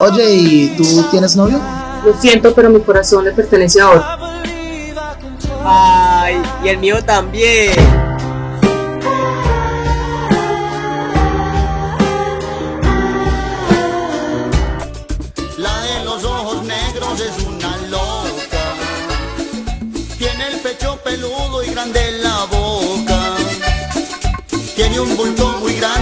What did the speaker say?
Oye, ¿y tú tienes novio? Lo siento, pero mi corazón le pertenece a otro. Ay, y el mío también. La de los ojos negros es una loca. Tiene el pecho peludo y grande la boca. Tiene un bulto muy grande.